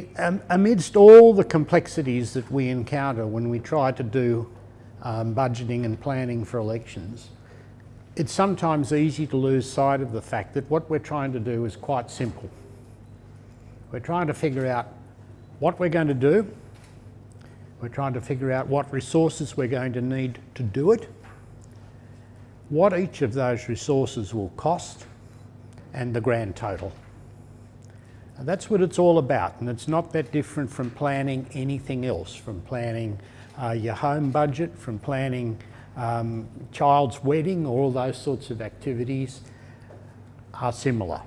it, um, amidst all the complexities that we encounter when we try to do um, budgeting and planning for elections, it's sometimes easy to lose sight of the fact that what we're trying to do is quite simple. We're trying to figure out what we're going to do, we're trying to figure out what resources we're going to need to do it, what each of those resources will cost, and the grand total. And that's what it's all about, and it's not that different from planning anything else, from planning uh, your home budget, from planning um, child's wedding, all those sorts of activities are similar.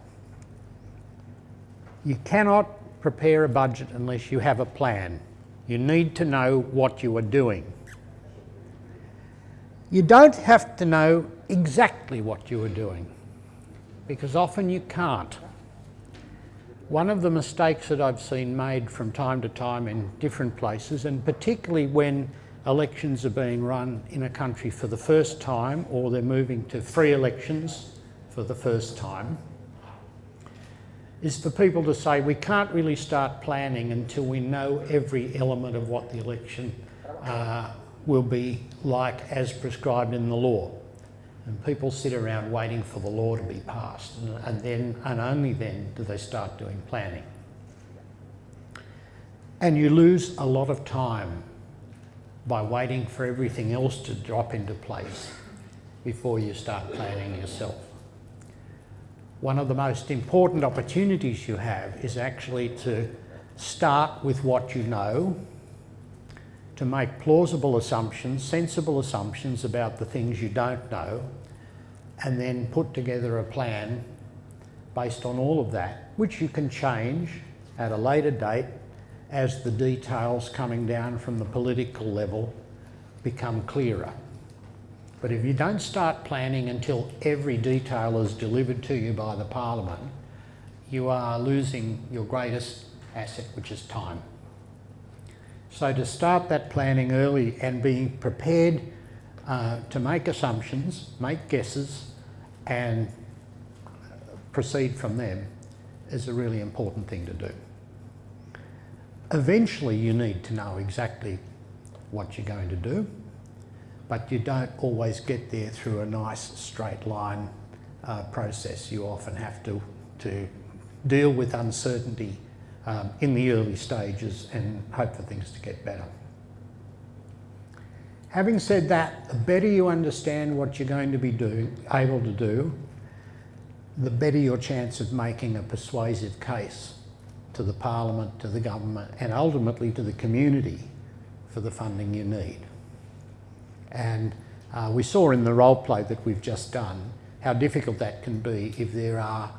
You cannot prepare a budget unless you have a plan. You need to know what you are doing. You don't have to know exactly what you are doing because often you can't. One of the mistakes that I've seen made from time to time in different places, and particularly when elections are being run in a country for the first time or they're moving to free elections for the first time, is for people to say we can't really start planning until we know every element of what the election uh, will be like as prescribed in the law. And people sit around waiting for the law to be passed and, and then and only then do they start doing planning. And you lose a lot of time by waiting for everything else to drop into place before you start planning yourself. One of the most important opportunities you have is actually to start with what you know to make plausible assumptions, sensible assumptions about the things you don't know, and then put together a plan based on all of that, which you can change at a later date as the details coming down from the political level become clearer. But if you don't start planning until every detail is delivered to you by the Parliament, you are losing your greatest asset, which is time. So to start that planning early and being prepared uh, to make assumptions, make guesses and proceed from them is a really important thing to do. Eventually you need to know exactly what you're going to do, but you don't always get there through a nice straight line uh, process. You often have to, to deal with uncertainty um, in the early stages and hope for things to get better. Having said that, the better you understand what you're going to be able to do, the better your chance of making a persuasive case to the Parliament, to the government and ultimately to the community for the funding you need. And uh, we saw in the role play that we've just done how difficult that can be if there are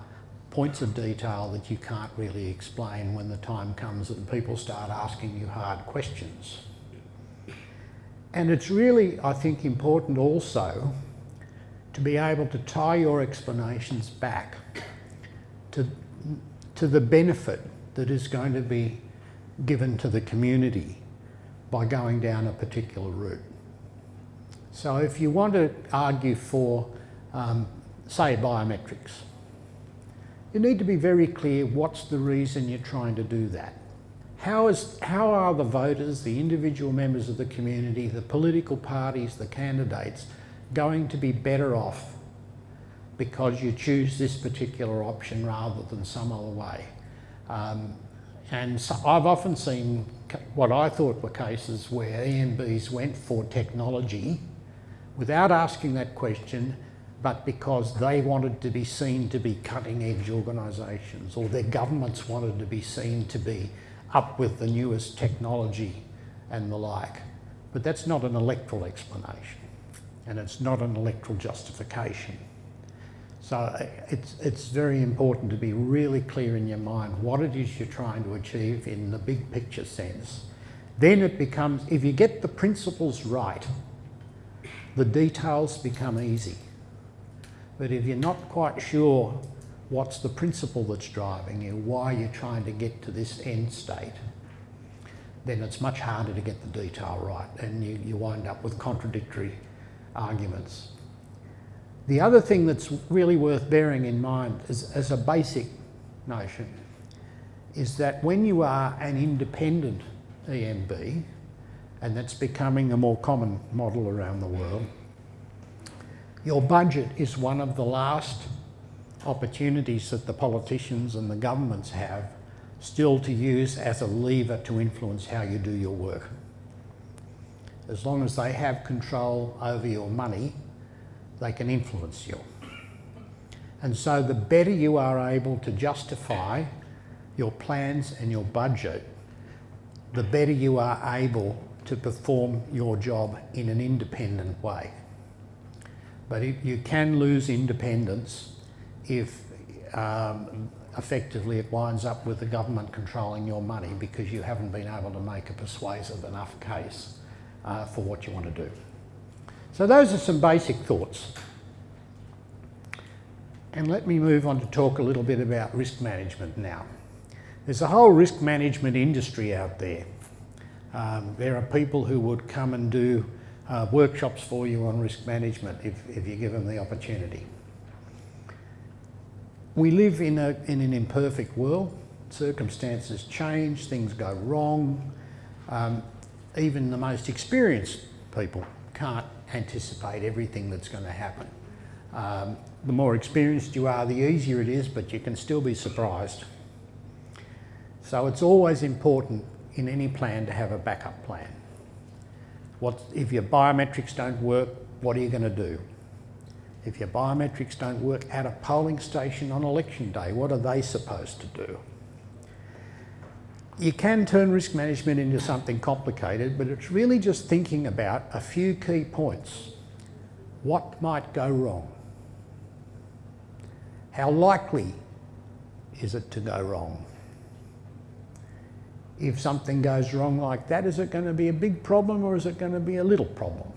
points of detail that you can't really explain when the time comes and people start asking you hard questions. And it's really, I think, important also to be able to tie your explanations back to, to the benefit that is going to be given to the community by going down a particular route. So if you want to argue for, um, say, biometrics, you need to be very clear what's the reason you're trying to do that. How, is, how are the voters, the individual members of the community, the political parties, the candidates going to be better off because you choose this particular option rather than some other way? Um, and so I've often seen what I thought were cases where EMBs went for technology without asking that question but because they wanted to be seen to be cutting edge organisations or their governments wanted to be seen to be up with the newest technology and the like. But that's not an electoral explanation and it's not an electoral justification. So it's, it's very important to be really clear in your mind what it is you're trying to achieve in the big picture sense. Then it becomes, if you get the principles right, the details become easy. But if you're not quite sure what's the principle that's driving you, why you're trying to get to this end state, then it's much harder to get the detail right and you, you wind up with contradictory arguments. The other thing that's really worth bearing in mind is, as a basic notion is that when you are an independent EMB, and that's becoming a more common model around the world, your budget is one of the last opportunities that the politicians and the governments have still to use as a lever to influence how you do your work. As long as they have control over your money, they can influence you. And so the better you are able to justify your plans and your budget, the better you are able to perform your job in an independent way. But it, you can lose independence if um, effectively it winds up with the government controlling your money because you haven't been able to make a persuasive enough case uh, for what you want to do. So those are some basic thoughts. And let me move on to talk a little bit about risk management now. There's a whole risk management industry out there. Um, there are people who would come and do uh, workshops for you on risk management if, if you give them the opportunity. We live in, a, in an imperfect world. Circumstances change, things go wrong. Um, even the most experienced people can't anticipate everything that's going to happen. Um, the more experienced you are, the easier it is, but you can still be surprised. So it's always important in any plan to have a backup plan. What, if your biometrics don't work, what are you going to do? If your biometrics don't work at a polling station on election day, what are they supposed to do? You can turn risk management into something complicated, but it's really just thinking about a few key points. What might go wrong? How likely is it to go wrong? If something goes wrong like that, is it going to be a big problem or is it going to be a little problem?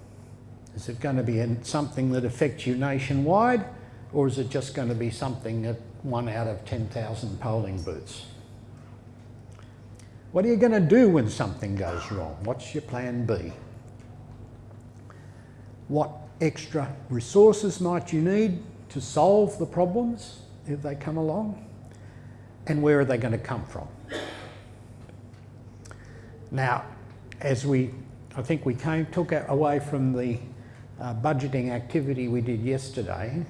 Is it going to be something that affects you nationwide or is it just going to be something at one out of 10,000 polling booths? What are you going to do when something goes wrong? What's your plan B? What extra resources might you need to solve the problems if they come along? And where are they going to come from? Now, as we, I think we came, took away from the uh, budgeting activity we did yesterday,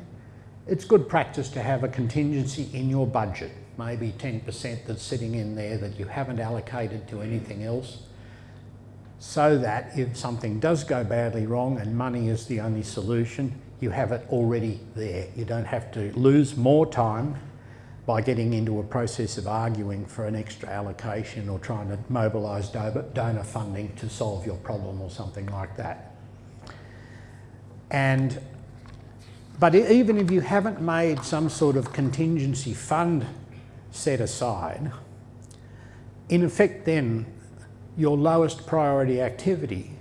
it's good practice to have a contingency in your budget, maybe 10% that's sitting in there that you haven't allocated to anything else, so that if something does go badly wrong and money is the only solution, you have it already there. You don't have to lose more time by getting into a process of arguing for an extra allocation or trying to mobilise donor funding to solve your problem or something like that. And, but even if you haven't made some sort of contingency fund set aside, in effect then your lowest priority activity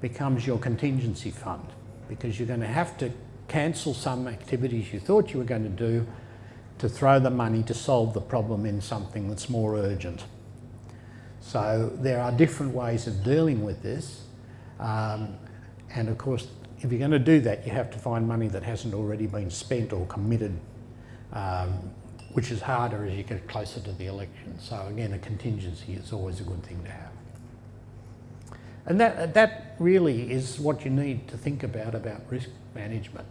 becomes your contingency fund because you're going to have to cancel some activities you thought you were going to do to throw the money to solve the problem in something that's more urgent. So there are different ways of dealing with this. Um, and of course, if you're going to do that, you have to find money that hasn't already been spent or committed, um, which is harder as you get closer to the election. So again, a contingency is always a good thing to have. And that, that really is what you need to think about, about risk management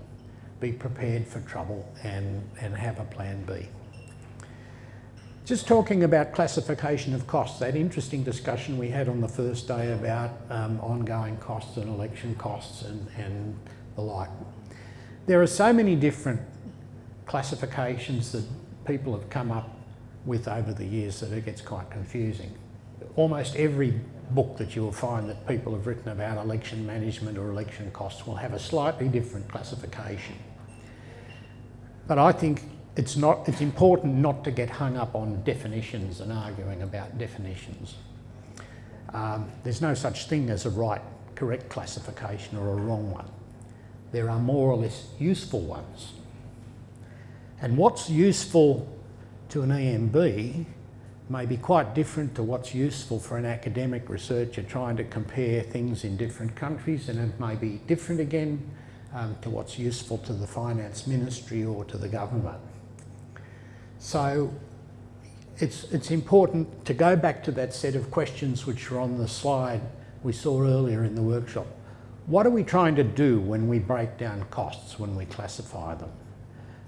be prepared for trouble and, and have a plan B. Just talking about classification of costs, that interesting discussion we had on the first day about um, ongoing costs and election costs and, and the like. There are so many different classifications that people have come up with over the years that it gets quite confusing. Almost every book that you will find that people have written about election management or election costs will have a slightly different classification. But I think it's, not, it's important not to get hung up on definitions and arguing about definitions. Um, there's no such thing as a right, correct classification or a wrong one. There are more or less useful ones. And what's useful to an EMB may be quite different to what's useful for an academic researcher trying to compare things in different countries and it may be different again um, to what's useful to the finance ministry or to the government. So it's, it's important to go back to that set of questions which are on the slide we saw earlier in the workshop. What are we trying to do when we break down costs, when we classify them?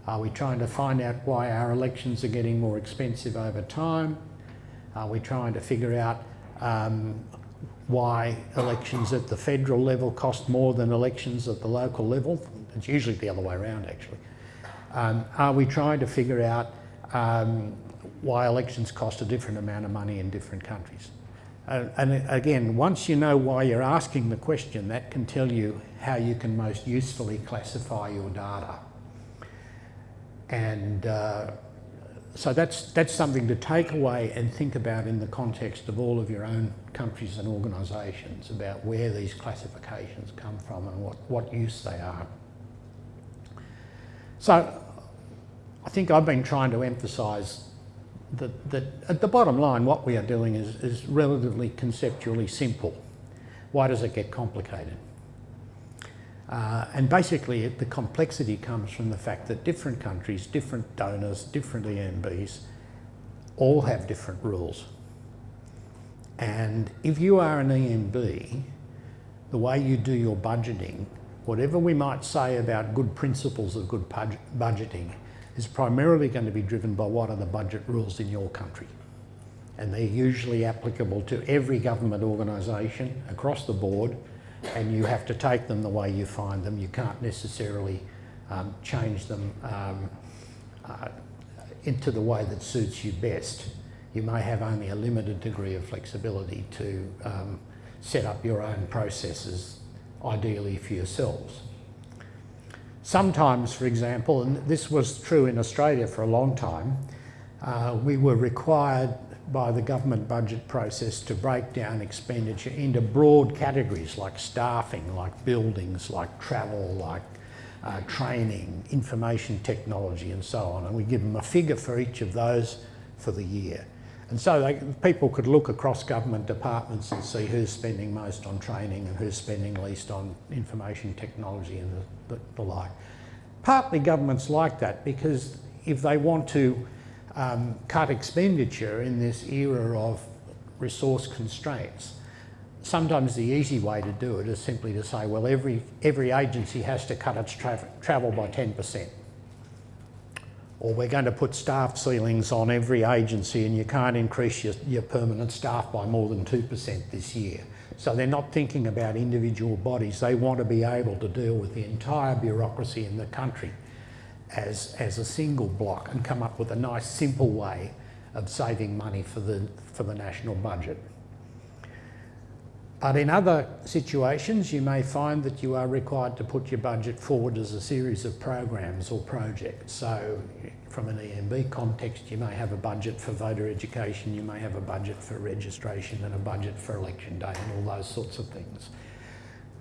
Are we trying to find out why our elections are getting more expensive over time? Are we trying to figure out um, why elections at the federal level cost more than elections at the local level? It's usually the other way around actually. Um, are we trying to figure out um, why elections cost a different amount of money in different countries. Uh, and again, once you know why you're asking the question, that can tell you how you can most usefully classify your data. And uh, so that's, that's something to take away and think about in the context of all of your own countries and organisations about where these classifications come from and what, what use they are. So I think I've been trying to emphasise that, that at the bottom line, what we are doing is, is relatively conceptually simple. Why does it get complicated? Uh, and basically it, the complexity comes from the fact that different countries, different donors, different EMBs all have different rules. And if you are an EMB, the way you do your budgeting, whatever we might say about good principles of good budgeting, is primarily going to be driven by what are the budget rules in your country. And they're usually applicable to every government organisation across the board and you have to take them the way you find them. You can't necessarily um, change them um, uh, into the way that suits you best. You may have only a limited degree of flexibility to um, set up your own processes, ideally for yourselves. Sometimes, for example, and this was true in Australia for a long time, uh, we were required by the government budget process to break down expenditure into broad categories like staffing, like buildings, like travel, like uh, training, information technology and so on. And we give them a figure for each of those for the year. And so they, people could look across government departments and see who's spending most on training and who's spending least on information technology and the, the, the like. Partly governments like that because if they want to um, cut expenditure in this era of resource constraints, sometimes the easy way to do it is simply to say, well, every, every agency has to cut its tra travel by 10% or we're going to put staff ceilings on every agency and you can't increase your, your permanent staff by more than 2% this year. So they're not thinking about individual bodies. They want to be able to deal with the entire bureaucracy in the country as, as a single block and come up with a nice simple way of saving money for the, for the national budget. But in other situations, you may find that you are required to put your budget forward as a series of programs or projects. So from an EMB context, you may have a budget for voter education, you may have a budget for registration and a budget for election day and all those sorts of things.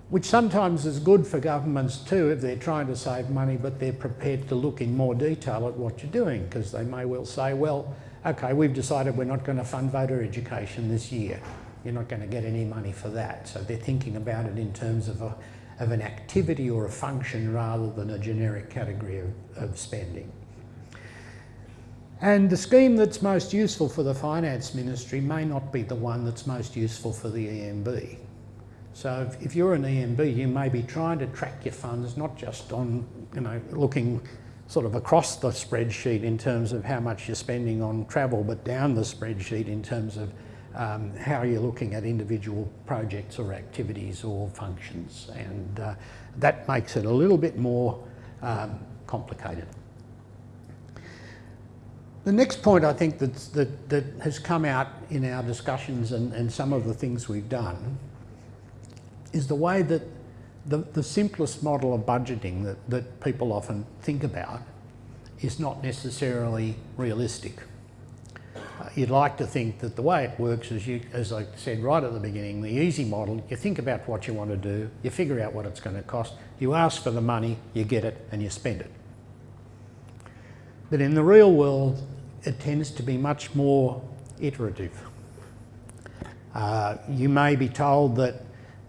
Which sometimes is good for governments too if they're trying to save money but they're prepared to look in more detail at what you're doing because they may well say, well, okay, we've decided we're not going to fund voter education this year you're not going to get any money for that. So they're thinking about it in terms of, a, of an activity or a function rather than a generic category of, of spending. And the scheme that's most useful for the Finance Ministry may not be the one that's most useful for the EMB. So if, if, you're an EMB, you may be trying to track your funds not just on, you know, looking sort of across the spreadsheet in terms of how much you're spending on travel, but down the spreadsheet in terms of um, how you're looking at individual projects or activities or functions and uh, that makes it a little bit more um, complicated. The next point I think that, that has come out in our discussions and, and some of the things we've done is the way that the, the simplest model of budgeting that, that people often think about is not necessarily realistic you'd like to think that the way it works is you, as I said right at the beginning, the easy model, you think about what you want to do, you figure out what it's going to cost, you ask for the money, you get it and you spend it. But in the real world, it tends to be much more iterative. Uh, you may be told that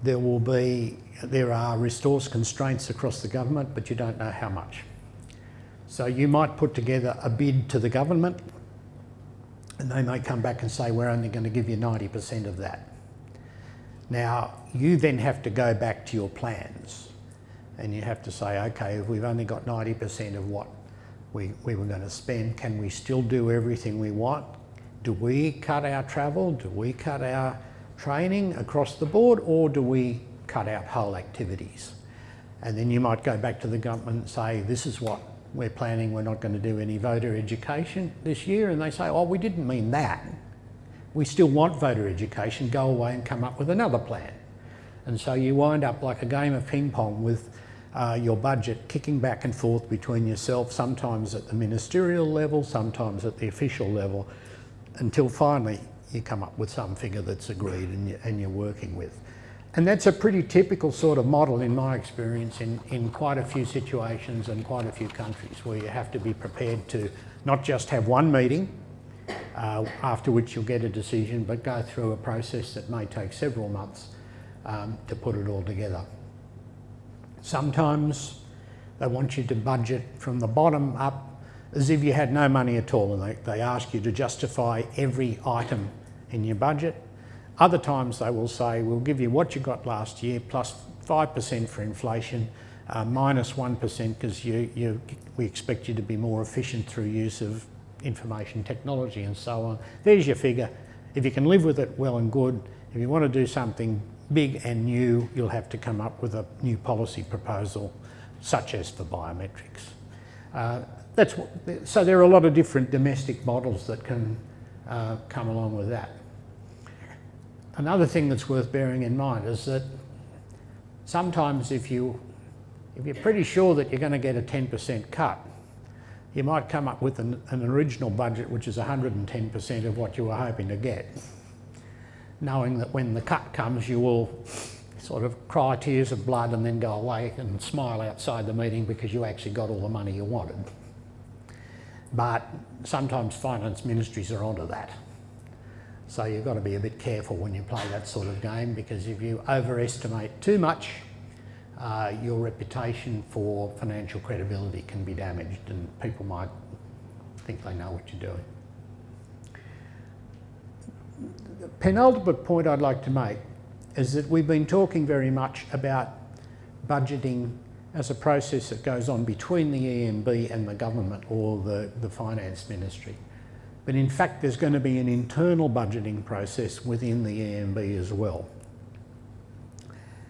there will be, there are resource constraints across the government, but you don't know how much. So you might put together a bid to the government And they may come back and say, we're only going to give you 90% of that. Now, you then have to go back to your plans and you have to say, okay, if we've only got 90% of what we, we were going to spend, can we still do everything we want? Do we cut our travel? Do we cut our training across the board or do we cut out whole activities? And then you might go back to the government and say, this is what we're planning, we're not going to do any voter education this year. And they say, oh, we didn't mean that. We still want voter education, go away and come up with another plan. And so you wind up like a game of ping pong with uh, your budget kicking back and forth between yourself, sometimes at the ministerial level, sometimes at the official level, until finally you come up with some figure that's agreed and, you, and you're working with. And that's a pretty typical sort of model in my experience in, in quite a few situations and quite a few countries where you have to be prepared to not just have one meeting uh, after which you'll get a decision, but go through a process that may take several months um, to put it all together. Sometimes they want you to budget from the bottom up as if you had no money at all and they, they ask you to justify every item in your budget other times they will say, we'll give you what you got last year plus 5% for inflation, uh, minus 1 because you, you, we expect you to be more efficient through use of information technology and so on. There's your figure. If you can live with it, well and good. If you want to do something big and new, you'll have to come up with a new policy proposal, such as for biometrics. Uh, that's what, so there are a lot of different domestic models that can uh, come along with that. Another thing that's worth bearing in mind is that sometimes if, you, if you're pretty sure that you're going to get a 10% cut, you might come up with an, an original budget which is 110% of what you were hoping to get, knowing that when the cut comes you will sort of cry tears of blood and then go away and smile outside the meeting because you actually got all the money you wanted. But sometimes finance ministries are onto that. So you've got to be a bit careful when you play that sort of game because if you overestimate too much, uh, your reputation for financial credibility can be damaged and people might think they know what you're doing. The penultimate point I'd like to make is that we've been talking very much about budgeting as a process that goes on between the EMB and the government or the, the finance ministry. But in fact, there's going to be an internal budgeting process within the EMB as well.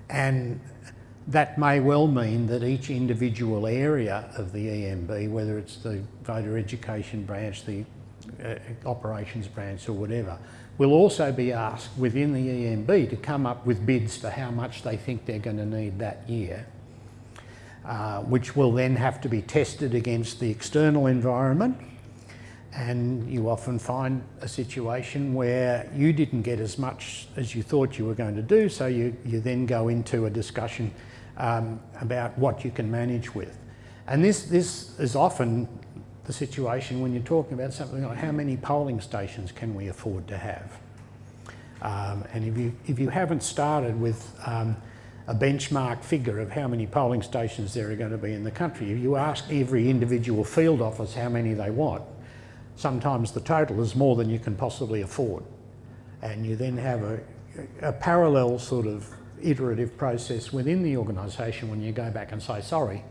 And that may well mean that each individual area of the EMB, whether it's the voter education branch, the uh, operations branch or whatever, will also be asked within the EMB to come up with bids for how much they think they're going to need that year, uh, which will then have to be tested against the external environment and you often find a situation where you didn't get as much as you thought you were going to do, so you, you then go into a discussion um, about what you can manage with. And this, this is often the situation when you're talking about something like how many polling stations can we afford to have? Um, and if you, if you haven't started with um, a benchmark figure of how many polling stations there are going to be in the country, if you ask every individual field office how many they want, sometimes the total is more than you can possibly afford. And you then have a, a parallel sort of iterative process within the organisation when you go back and say, sorry,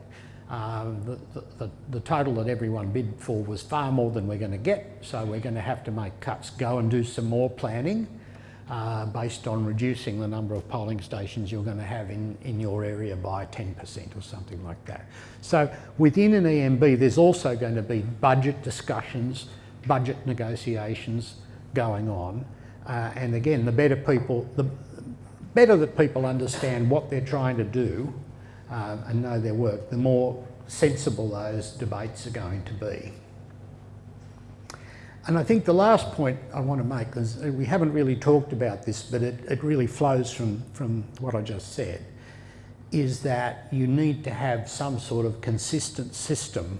um, the, the, the, total that everyone bid for was far more than we're going to get, so we're going to have to make cuts. Go and do some more planning uh, based on reducing the number of polling stations you're going to have in, in your area by 10% or something like that. So within an EMB, there's also going to be budget discussions, budget negotiations going on. Uh, and again, the better people, the better that people understand what they're trying to do uh, and know their work, the more sensible those debates are going to be. And I think the last point I want to make is we haven't really talked about this, but it, it really flows from, from what I just said, is that you need to have some sort of consistent system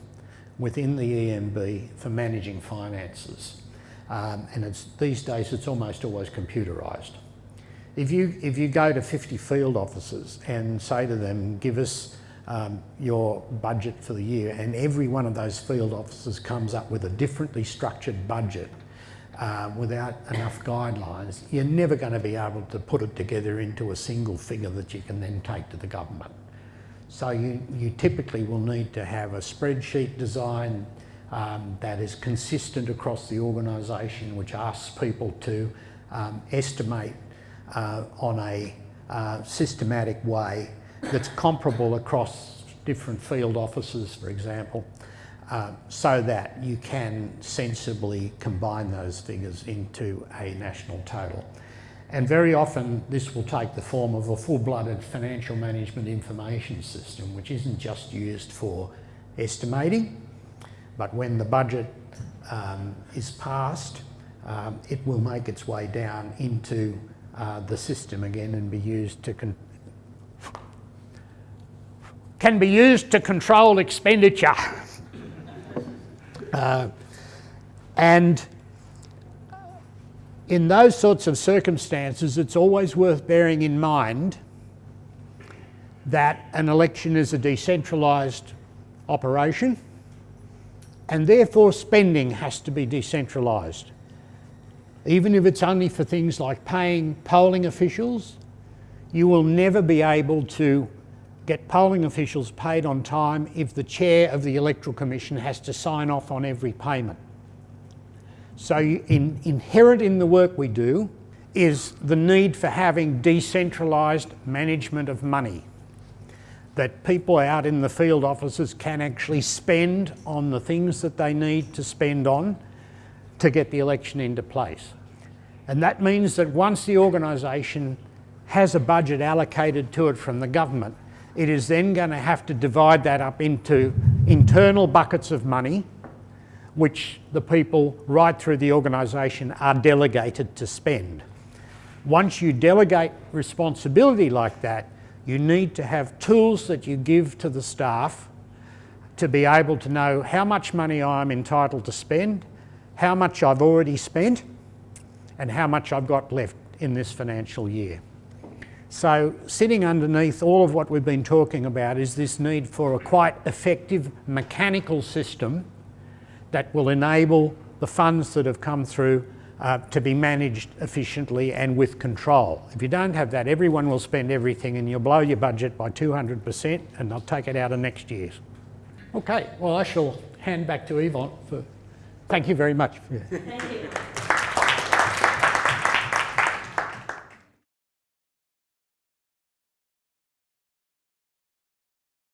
within the EMB for managing finances. Um, and it's, these days it's almost always computerised. If you, if you go to 50 field offices and say to them, give us um, your budget for the year and every one of those field officers comes up with a differently structured budget uh, without enough guidelines, you're never going to be able to put it together into a single figure that you can then take to the government. So you, you typically will need to have a spreadsheet design um, that is consistent across the organisation, which asks people to um, estimate uh, on a uh, systematic way that's comparable across different field offices, for example, uh, so that you can sensibly combine those figures into a national total. And very often this will take the form of a full-blooded financial management information system, which isn't just used for estimating, but when the budget um, is passed, um, it will make its way down into uh, the system again and be used to can be used to control expenditure. uh, and in those sorts of circumstances, it's always worth bearing in mind that an election is a decentralised operation and therefore spending has to be decentralised. Even if it's only for things like paying polling officials, you will never be able to get polling officials paid on time if the chair of the Electoral Commission has to sign off on every payment. So in, inherent in the work we do is the need for having decentralised management of money. That people out in the field offices can actually spend on the things that they need to spend on to get the election into place. And that means that once the organisation has a budget allocated to it from the government, it is then going to have to divide that up into internal buckets of money which the people right through the organisation are delegated to spend. Once you delegate responsibility like that, you need to have tools that you give to the staff to be able to know how much money I'm entitled to spend, how much I've already spent, and how much I've got left in this financial year. So sitting underneath all of what we've been talking about is this need for a quite effective mechanical system that will enable the funds that have come through uh, to be managed efficiently and with control. If you don't have that, everyone will spend everything and you'll blow your budget by 200% and they'll take it out of next year's. Okay, well I shall hand back to Yvonne for, thank you very much. Thank you.